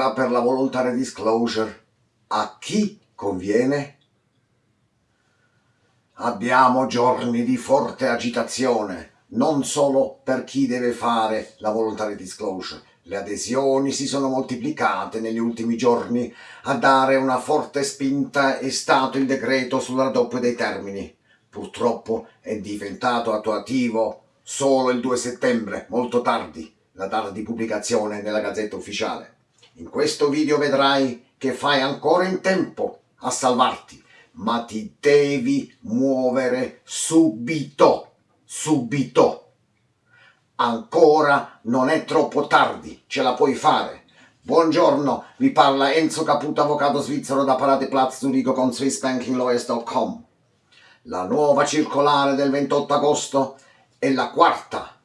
proroga per la voluntary disclosure a chi conviene? Abbiamo giorni di forte agitazione, non solo per chi deve fare la voluntary disclosure. Le adesioni si sono moltiplicate negli ultimi giorni. A dare una forte spinta è stato il decreto sul raddoppio dei termini. Purtroppo è diventato attuativo solo il 2 settembre, molto tardi, la data di pubblicazione nella Gazzetta Ufficiale. In questo video vedrai che fai ancora in tempo a salvarti, ma ti devi muovere subito, subito. Ancora non è troppo tardi, ce la puoi fare. Buongiorno, vi parla Enzo Caputo, avvocato svizzero da Parate Platz Zurigo con SwissBankingLawyers.com. La nuova circolare del 28 agosto è la quarta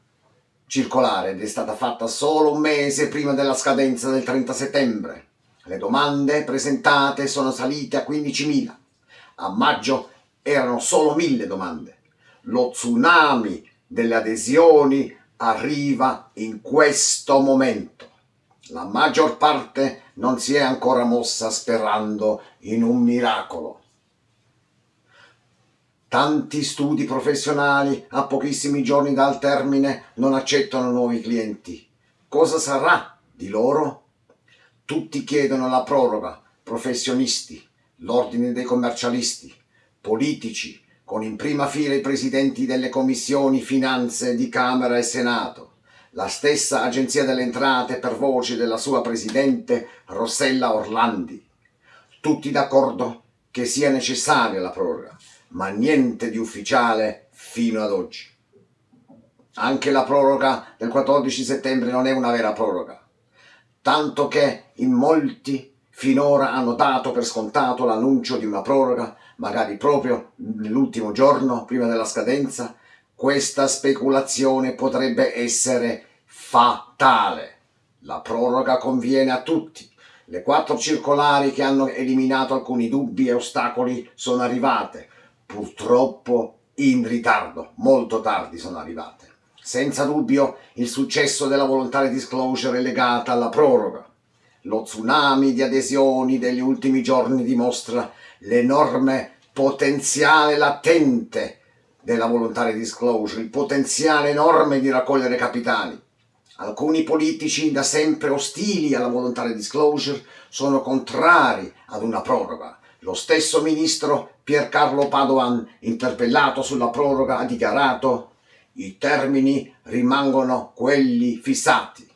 circolare ed è stata fatta solo un mese prima della scadenza del 30 settembre. Le domande presentate sono salite a 15.000. A maggio erano solo 1.000 domande. Lo tsunami delle adesioni arriva in questo momento. La maggior parte non si è ancora mossa sperando in un miracolo. Tanti studi professionali a pochissimi giorni dal termine non accettano nuovi clienti. Cosa sarà di loro? Tutti chiedono la proroga, professionisti, l'ordine dei commercialisti, politici, con in prima fila i presidenti delle commissioni finanze di Camera e Senato, la stessa Agenzia delle Entrate per voce della sua presidente Rossella Orlandi. Tutti d'accordo che sia necessaria la proroga, ma niente di ufficiale fino ad oggi. Anche la proroga del 14 settembre non è una vera proroga, tanto che in molti finora hanno dato per scontato l'annuncio di una proroga, magari proprio nell'ultimo giorno prima della scadenza, questa speculazione potrebbe essere fatale. La proroga conviene a tutti. Le quattro circolari che hanno eliminato alcuni dubbi e ostacoli sono arrivate purtroppo in ritardo, molto tardi sono arrivate. Senza dubbio il successo della volontaria disclosure è legata alla proroga. Lo tsunami di adesioni degli ultimi giorni dimostra l'enorme potenziale latente della volontaria disclosure, il potenziale enorme di raccogliere capitali. Alcuni politici da sempre ostili alla volontaria disclosure sono contrari ad una proroga, lo stesso ministro Piercarlo Padoan, interpellato sulla proroga, ha dichiarato i termini rimangono quelli fissati.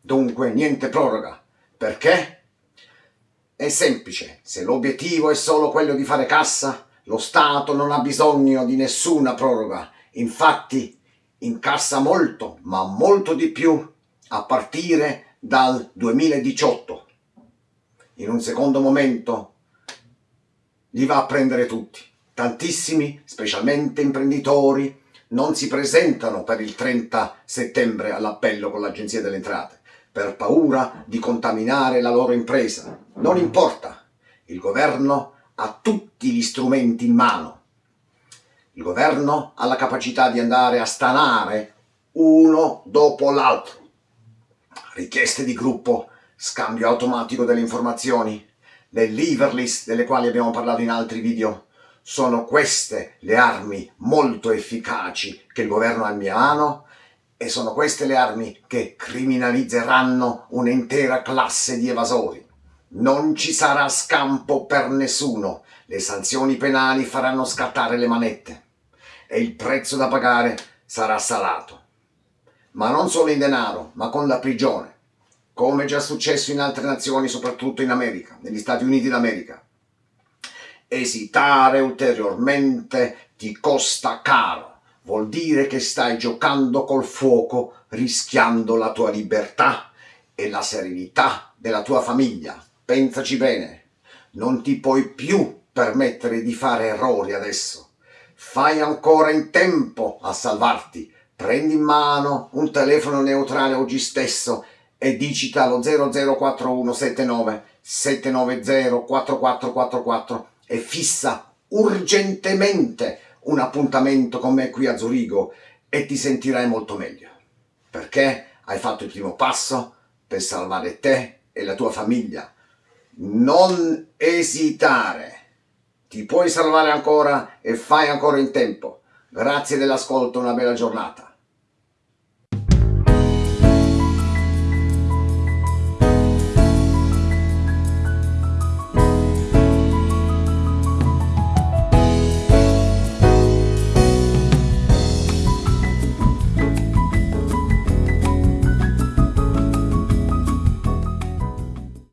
Dunque niente proroga. Perché? È semplice, se l'obiettivo è solo quello di fare cassa, lo Stato non ha bisogno di nessuna proroga. Infatti incassa molto, ma molto di più, a partire dal 2018. In un secondo momento li va a prendere tutti. Tantissimi, specialmente imprenditori, non si presentano per il 30 settembre all'appello con l'Agenzia delle Entrate per paura di contaminare la loro impresa. Non importa, il governo ha tutti gli strumenti in mano. Il governo ha la capacità di andare a stanare uno dopo l'altro. Richieste di gruppo, scambio automatico delle informazioni, le lever list delle quali abbiamo parlato in altri video, sono queste le armi molto efficaci che il governo ha in mano e sono queste le armi che criminalizzeranno un'intera classe di evasori. Non ci sarà scampo per nessuno, le sanzioni penali faranno scattare le manette e il prezzo da pagare sarà salato. Ma non solo in denaro, ma con la prigione come già successo in altre nazioni, soprattutto in America, negli Stati Uniti d'America. Esitare ulteriormente ti costa caro, vuol dire che stai giocando col fuoco rischiando la tua libertà e la serenità della tua famiglia. Pensaci bene, non ti puoi più permettere di fare errori adesso. Fai ancora in tempo a salvarti. Prendi in mano un telefono neutrale oggi stesso e digita lo 004179 790 4444 e fissa urgentemente un appuntamento con me qui a Zurigo e ti sentirai molto meglio perché hai fatto il primo passo per salvare te e la tua famiglia. Non esitare. Ti puoi salvare ancora e fai ancora in tempo. Grazie dell'ascolto, una bella giornata.